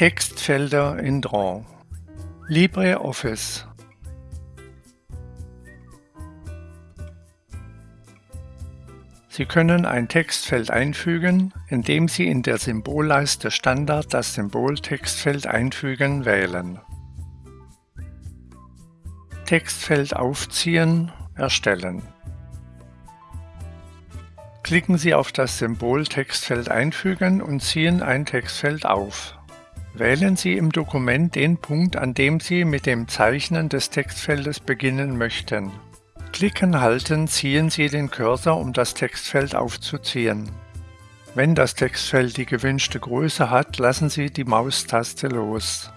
Textfelder in Draw LibreOffice Sie können ein Textfeld einfügen, indem Sie in der Symbolleiste Standard das Symbol Textfeld einfügen wählen. Textfeld aufziehen, erstellen. Klicken Sie auf das Symbol Textfeld einfügen und ziehen ein Textfeld auf. Wählen Sie im Dokument den Punkt, an dem Sie mit dem Zeichnen des Textfeldes beginnen möchten. Klicken halten ziehen Sie den Cursor, um das Textfeld aufzuziehen. Wenn das Textfeld die gewünschte Größe hat, lassen Sie die Maustaste los.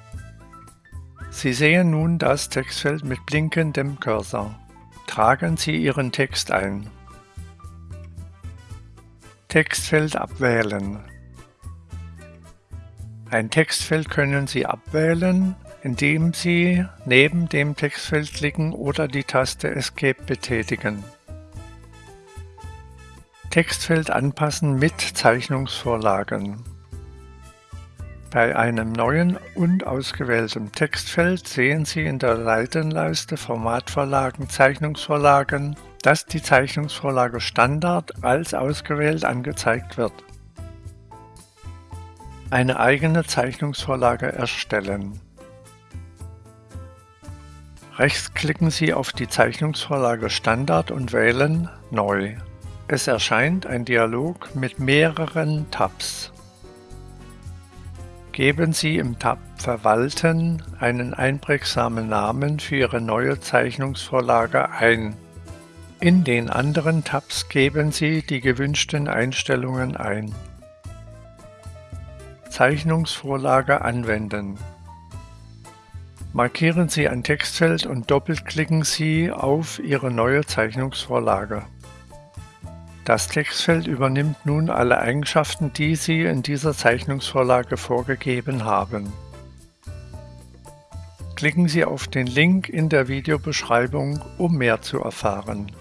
Sie sehen nun das Textfeld mit blinkendem Cursor. Tragen Sie Ihren Text ein. Textfeld abwählen. Ein Textfeld können Sie abwählen, indem Sie neben dem Textfeld klicken oder die Taste Escape betätigen. Textfeld anpassen mit Zeichnungsvorlagen. Bei einem neuen und ausgewählten Textfeld sehen Sie in der Seitenleiste Formatvorlagen Zeichnungsvorlagen, dass die Zeichnungsvorlage Standard als ausgewählt angezeigt wird. Eine eigene Zeichnungsvorlage erstellen. Rechts klicken Sie auf die Zeichnungsvorlage Standard und wählen Neu. Es erscheint ein Dialog mit mehreren Tabs. Geben Sie im Tab Verwalten einen einprägsamen Namen für Ihre neue Zeichnungsvorlage ein. In den anderen Tabs geben Sie die gewünschten Einstellungen ein. Zeichnungsvorlage anwenden. Markieren Sie ein Textfeld und doppelklicken Sie auf Ihre neue Zeichnungsvorlage. Das Textfeld übernimmt nun alle Eigenschaften, die Sie in dieser Zeichnungsvorlage vorgegeben haben. Klicken Sie auf den Link in der Videobeschreibung, um mehr zu erfahren.